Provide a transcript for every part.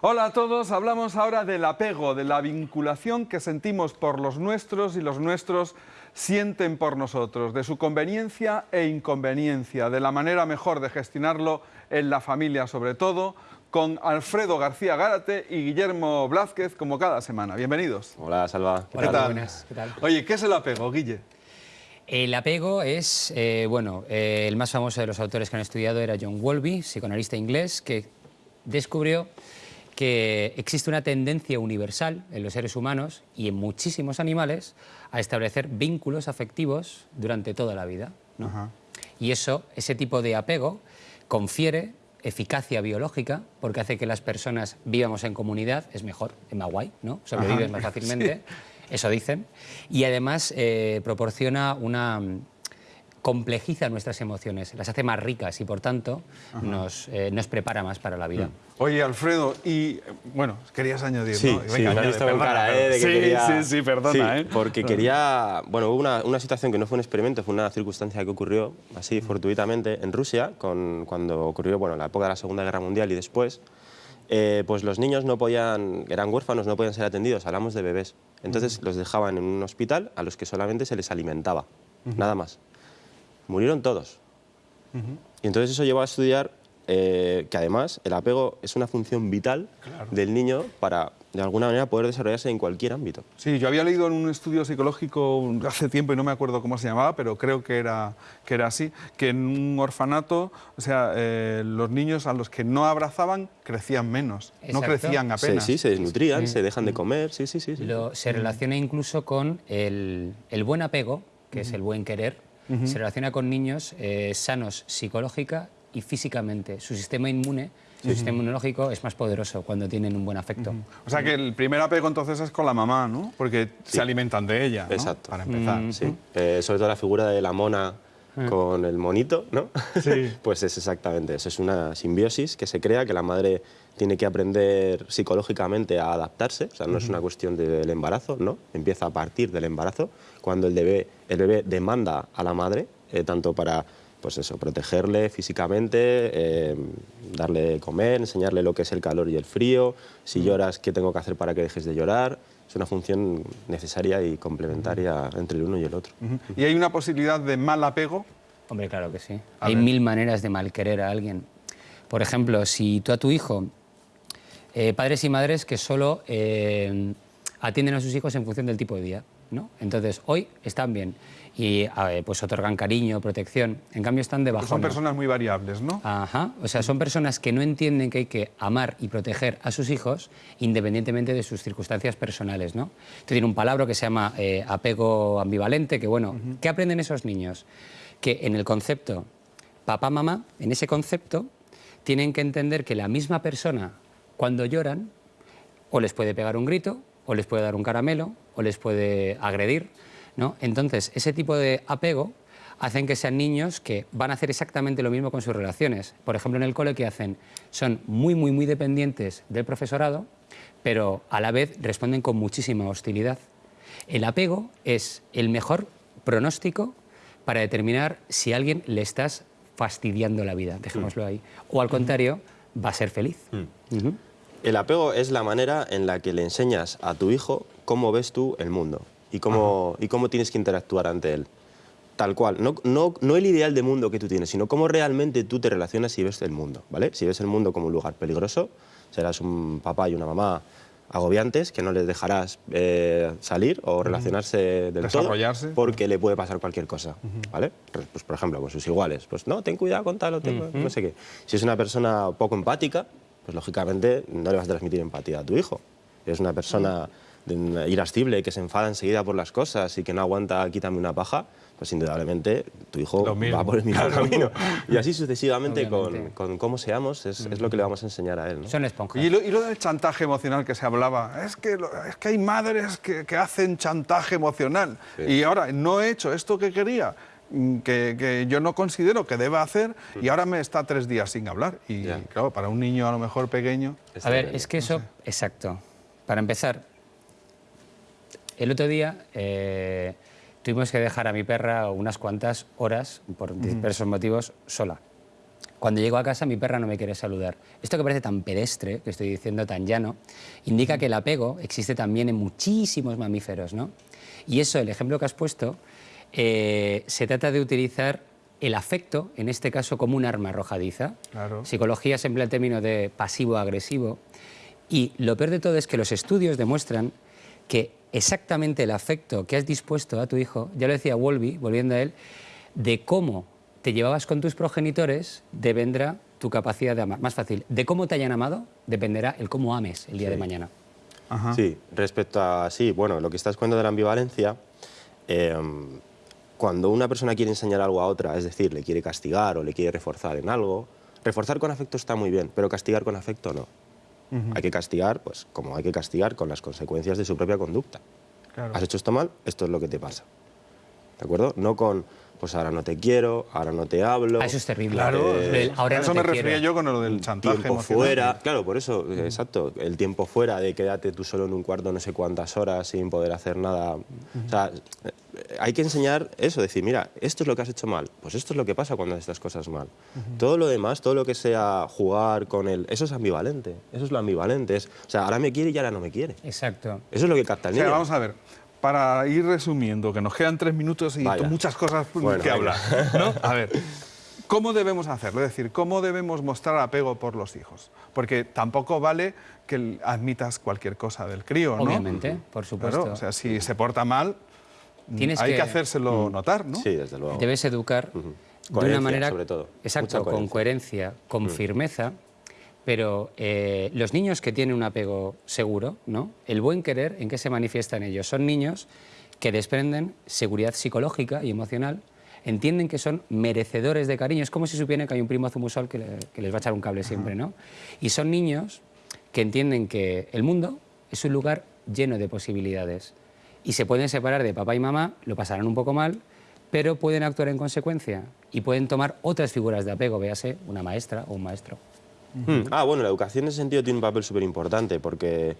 Hola a todos, hablamos ahora del apego, de la vinculación que sentimos por los nuestros y los nuestros sienten por nosotros, de su conveniencia e inconveniencia, de la manera mejor de gestionarlo en la familia sobre todo, con Alfredo García Gárate y Guillermo Blázquez como cada semana. Bienvenidos. Hola, Salva. ¿Qué tal? Oye, ¿qué es el apego, Guille? El apego es, eh, bueno, eh, el más famoso de los autores que han estudiado era John Wolby, psicoanalista inglés, que descubrió que existe una tendencia universal en los seres humanos y en muchísimos animales a establecer vínculos afectivos durante toda la vida. Y eso, ese tipo de apego, confiere eficacia biológica porque hace que las personas vivamos en comunidad, es mejor, es más guay, ¿no? Sobrevives más fácilmente, eso dicen. Y además eh, proporciona una complejiza nuestras emociones, las hace más ricas y por tanto nos, eh, nos, prepara más para la vida. Mm. Oye, Alfredo, y bueno, querías añadir, sí, ¿no? Venga, sí, añade, perdona, cara, ¿eh? De que sí, quería... sí, sí, perdona, ¿eh? Porque quería... Bueno, hubo una, una, situación que no fue un experimento, fue una circunstancia que ocurrió así fortuitamente en Rusia, con, cuando ocurrió bueno, la época de la Segunda Guerra Mundial y después, eh, pues los niños no podían, eran huérfanos, no podían ser atendidos, hablamos de bebés. Entonces los dejaban en un hospital a los que solamente se les alimentaba, uh -huh. nada más murieron todos. Uh -huh. Y entonces eso llevó a estudiar eh, que además el apego es una función vital claro. del niño para, de alguna manera, poder desarrollarse en cualquier ámbito. Sí, yo había leído en un estudio psicológico hace tiempo y no me acuerdo cómo se llamaba, pero creo que era, que era así, que en un orfanato, o sea, eh, los niños a los que no abrazaban crecían menos, Exacto. no crecían apenas. Sí, sí se desnutrían, sí. se dejan de comer, sí, sí, sí. sí. Lo, se relaciona incluso con el, el buen apego, que es el buen querer, Uh -huh. se relaciona con niños eh, sanos psicológica y físicamente. Su sistema inmune, su uh -huh. sistema inmunológico es más poderoso cuando tienen un buen afecto. Uh -huh. O sea que el primer apego entonces es con la mamá, ¿no? Porque sí. se alimentan de ella, ¿no? Exacto. Para empezar. Sí. Eh, sobre todo la figura de la mona con el monito, ¿no? Sí. pues es exactamente eso. Es una simbiosis que se crea, que la madre tiene que aprender psicológicamente a adaptarse, o sea, no es una cuestión del embarazo, ¿no? Empieza a partir del embarazo, cuando el bebé, el bebé demanda a la madre, eh, tanto para pues eso, protegerle físicamente, eh, darle comer, enseñarle lo que es el calor y el frío, si lloras, qué tengo que hacer para que dejes de llorar, es una función necesaria y complementaria entre el uno y el otro. ¿Y hay una posibilidad de mal apego? Hombre, claro que sí. A hay ver. mil maneras de mal querer a alguien. Por ejemplo, si tú a tu hijo, eh, padres y madres que solo eh, atienden a sus hijos en función del tipo de día, ¿no? Entonces, hoy están bien y pues otorgan cariño, protección, en cambio están de. Son personas muy variables, ¿no? Ajá, o sea, son personas que no entienden que hay que amar y proteger a sus hijos independientemente de sus circunstancias personales, ¿no? Esto tiene un palabra que se llama eh, apego ambivalente, que bueno, uh -huh. ¿qué aprenden esos niños? Que en el concepto papá-mamá, en ese concepto, tienen que entender que la misma persona, cuando lloran, o les puede pegar un grito, o les puede dar un caramelo, o les puede agredir, ¿no? Entonces, ese tipo de apego hacen que sean niños que van a hacer exactamente lo mismo con sus relaciones. Por ejemplo, en el cole, ¿qué hacen? Son muy, muy, muy dependientes del profesorado, pero a la vez responden con muchísima hostilidad. El apego es el mejor pronóstico para determinar si a alguien le estás fastidiando la vida, dejémoslo ahí. O al contrario, va a ser feliz. Mm. Uh -huh. El apego es la manera en la que le enseñas a tu hijo cómo ves tú el mundo y cómo, y cómo tienes que interactuar ante él. Tal cual. No, no, no el ideal de mundo que tú tienes, sino cómo realmente tú te relacionas y ves el mundo. ¿vale? Si ves el mundo como un lugar peligroso, serás un papá y una mamá agobiantes que no les dejarás eh, salir o relacionarse del todo porque le puede pasar cualquier cosa, ¿vale? Pues por ejemplo, con sus iguales, pues no, ten cuidado con tal o ten, no sé qué. Si es una persona poco empática, pues lógicamente no le vas a transmitir empatía a tu hijo. Si es una persona irascible que se enfada enseguida por las cosas y que no aguanta quítame una paja, pues indudablemente tu hijo va por el mismo claro. camino. Y así sucesivamente con, con, cómo seamos es, es, lo que le vamos a enseñar a él. ¿no? Son esponjas. Y lo, y lo, del chantaje emocional que se hablaba, es que, es que hay madres que, que hacen chantaje emocional sí. y ahora no he hecho esto que quería. Que, que, yo no considero que deba hacer y ahora me está tres días sin hablar. Y yeah. claro, para un niño a lo mejor pequeño... A ver, es que eso... No sé. Exacto. Para empezar, el otro día eh, tuvimos que dejar a mi perra unas cuantas horas, por diversos motivos, sola. Cuando llego a casa mi perra no me quiere saludar. Esto que parece tan pedestre, que estoy diciendo tan llano, indica que el apego existe también en muchísimos mamíferos, ¿no? Y eso, el ejemplo que has puesto, eh, se trata de utilizar el afecto, en este caso, como un arma arrojadiza. Claro. Psicología se emplea el término de pasivo-agresivo. Y lo peor de todo es que los estudios demuestran que exactamente el afecto que has dispuesto a tu hijo, ya lo decía Wolby, volviendo a él, de cómo te llevabas con tus progenitores, dependerá tu capacidad de amar. Más fácil, de cómo te hayan amado, dependerá el cómo ames el día de mañana. Ajá. Sí, respecto a sí, bueno, lo que estás cuento de la ambivalencia, eh, cuando una persona quiere enseñar algo a otra, es decir, le quiere castigar o le quiere reforzar en algo, reforzar con afecto está muy bien, pero castigar con afecto no. Hay que castigar, pues como hay que castigar con las consecuencias de su propia conducta. Claro. Has hecho esto mal, esto es lo que te pasa. ¿De acuerdo? No con, pues ahora no te quiero, ahora no te hablo. Ah, eso es terrible. Claro, El ahora eso no me te refería quiero. yo con lo del chantaje tiempo emocional. fuera, claro, por eso, exacto, el tiempo fuera de quedarte tú solo en un cuarto no sé cuántas horas sin poder hacer nada. O sea, eh, hay que enseñar eso, decir, mira, esto es lo que has hecho mal, pues esto es lo que pasa cuando haces estas cosas mal. Todo lo demás, todo lo que sea jugar con él, eso es ambivalente, eso es lo ambivalente, es, o sea, ahora me quiere y ahora no me quiere. Exacto. Eso es lo que capta el O sea, niño. vamos a ver, para ir resumiendo, que nos quedan tres minutos y Vaya. muchas cosas Bueno, que hablar. ¿no? A ver, ¿cómo debemos hacerlo? Es decir, ¿cómo debemos mostrar apego por los hijos? Porque tampoco vale que admitas cualquier cosa del crío, ¿no? Obviamente, por supuesto. Claro, o sea, si se porta mal, Tienes hay que, que- hacérselo notar, ¿no? Sí, desde luego. Debes educar de Coherencia, una manera, sobre todo. exacto, con coherencia, con firmeza. Pero eh, los niños que tienen un apego seguro, ¿no? El buen querer, ¿en qué se manifiesta en ellos? Son niños que desprenden seguridad psicológica y emocional, entienden que son merecedores de cariño. Es como si supieran que hay un primo zumusol que, le- que les va a echar un cable siempre, ¿no? Y son niños que entienden que el mundo es un lugar lleno de posibilidades y se pueden separar de papá y mamá, lo pasarán un poco mal, pero pueden actuar en consecuencia y pueden tomar otras figuras de apego, véase una maestra o un maestro. Mm. Ah, bueno, la educación en ese sentido tiene un papel súper importante porque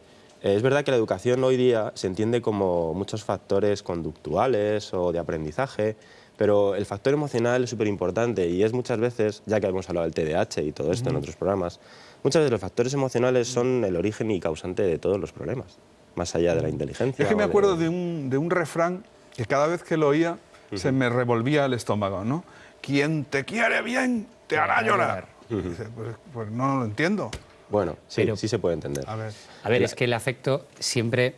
eh, es verdad que la educación hoy día se entiende como muchos factores conductuales o de aprendizaje, pero el factor emocional es súper importante y es muchas veces, ya que hemos hablado del TDAH y todo esto en otros programas, muchas veces los factores emocionales son el origen y causante de todos los problemas, más allá de la inteligencia. Es que me de- acuerdo de un, de un refrán que cada vez que lo oía se me revolvía el estómago, ¿no? Quien te quiere bien te hará llorar. Dice, pues, pues no lo entiendo. Bueno, sí, Pero- sí se puede entender. A ver. A ver, es que el afecto siempre...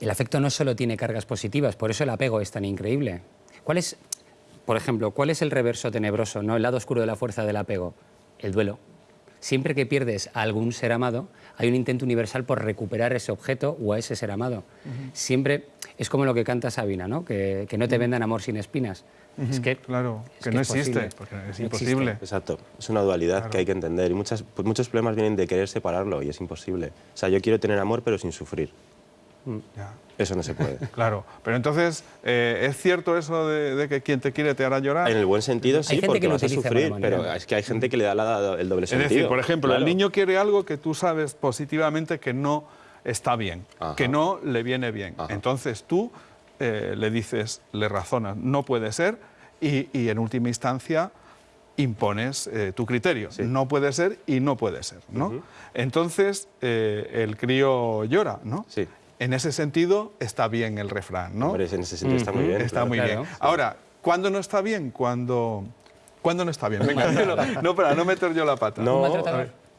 El afecto no solo tiene cargas positivas, por eso el apego es tan increíble. ¿Cuál es, por ejemplo, cuál es el reverso tenebroso, no el lado oscuro de la fuerza del apego? El duelo. Siempre que pierdes a algún ser amado, hay un intento universal por recuperar ese objeto o a ese ser amado. Siempre es como lo que canta Sabina, ¿no? Que, que no te vendan amor sin espinas. Es que, Claro, es que que no es existe, posible. porque es No existe. imposible. Exacto, es una dualidad que hay que entender y muchas, pues muchos problemas vienen de querer separarlo y es imposible. O sea, yo quiero tener amor pero sin sufrir. Ya, Eso no se puede. claro, pero entonces, eh, ¿es cierto eso de, de que quien te quiere te hará llorar? En el buen sentido sí, porque vas a sufrir, mala pero es que hay gente que le da la- el doble Es sentido. decir, por ejemplo, el Claro. niño quiere algo que tú sabes positivamente que no está bien, Ajá. que no le viene bien. Ajá. Entonces tú eh, le dices, le razonas, no puede ser, y, y en última instancia impones eh, tu criterio. No puede ser y no puede ser. ¿no? Entonces eh, el crío llora, ¿no? Sí. En ese sentido está bien el refrán, ¿no? Hombre, en ese sentido está muy bien. Está claro. muy Claro. bien. Ahora, ¿cuándo no está bien? Cuando... ¿Cuándo no está bien? Venga, dilo. no, para no meter yo la pata. No,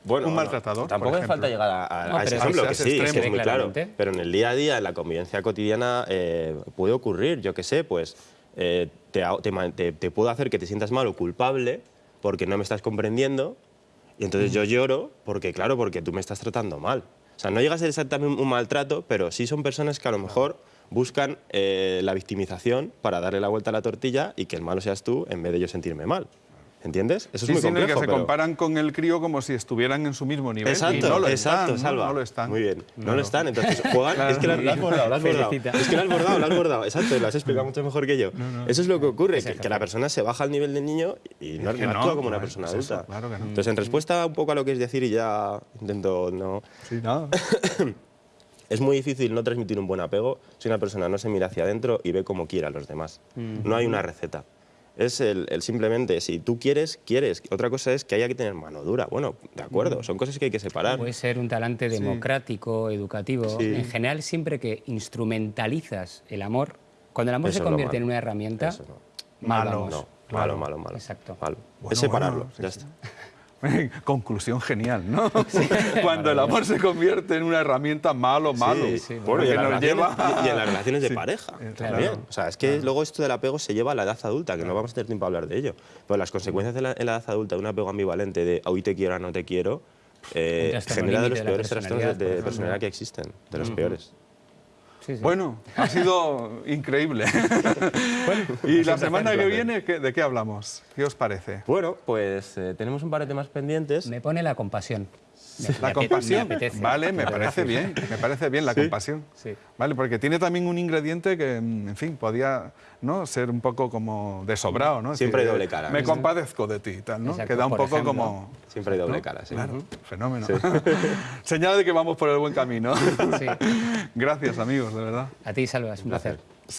Bueno, Un no, maltratador, Tampoco por hace falta ejemplo. llegar a, a- No, a pero ese ejemplo, que sí, es que es muy claro. Pero en el día a día, en la convivencia cotidiana, eh, puede ocurrir, yo qué sé, pues eh, te, te te- te puedo hacer que te sientas mal o culpable porque no me estás comprendiendo y entonces yo lloro porque, claro, porque tú me estás tratando mal. O sea, no llega a ser exactamente un maltrato, pero sí son personas que a lo mejor buscan eh, la victimización para darle la vuelta a la tortilla y que el malo seas tú en vez de yo sentirme mal. ¿Entiendes? Eso Sí, es muy sí, en el complejo. que se pero- comparan con el crío como si estuvieran en su mismo nivel. Exacto, y no lo exacto, están, ¿no? Salva. No lo están. Muy bien, no Claro. lo están. Entonces juegan. es que lo, has bordado, lo has bordado. Felicita. Es que lo has bordado, lo has bordado. Exacto, lo has explicado mucho mejor que yo. Eso es lo que ocurre, que, que la persona se baja al nivel del niño y no, que no no, actúa como no una persona es eso, adulta. claro que no. Entonces, en respuesta un poco a lo que es decir, y ya intento no. Sí, nada. Es muy difícil no transmitir un buen apego si una persona no se mira hacia adentro y ve como quiere a los demás. No hay una receta. Es el, el simplemente, si tú quieres, quieres. Otra cosa es que haya que tener mano dura. Bueno, de acuerdo, son cosas que hay que separar. Puede ser un talante democrático, educativo. Sí. En general, siempre que instrumentalizas el amor, cuando el amor Eso se convierte en una herramienta, Eso no. mal Malo. vamos. No, Claro. malo, malo, malo. Exacto. Malo. Bueno, es separarlo, bueno, sí, ya sí. está. Conclusión genial, ¿no? Cuando el amor se convierte en una herramienta malo, malo. Sí, sí, bueno, y, en las nos relaciones, lleva y- y en las relaciones de Sí, pareja eh, también. claro. O sea, es que luego esto del apego se lleva a la edad adulta, que no vamos a tener tiempo a hablar de ello. Pero las consecuencias de la, en la edad adulta de un apego ambivalente de hoy te quiero, ahora no te quiero, eh, genera de los peores trastornos de, personalidad que existen, de los peores. Sí, sí. Bueno, ha sido increíble. y la semana que viene, ¿qué- ¿de qué hablamos? ¿Qué os parece? Bueno, pues eh, tenemos un par de temas pendientes. Me pone la compasión. La compasión. me apetece. Vale, me parece bien. Me parece bien la compasión. Sí. Vale, porque tiene también un ingrediente que, en fin, podía ¿no? ser un poco como desobrado, ¿no? Siempre hay decir, doble cara. Me Sí. compadezco de ti y tal, ¿no? Exacto, Queda un poco ejemplo. como... Siempre hay doble ¿no? cara, sí. Claro, fenómeno. Señal de que vamos por el buen camino. Sí. Gracias, amigos, de verdad. A ti, Salva, es un placer. placer.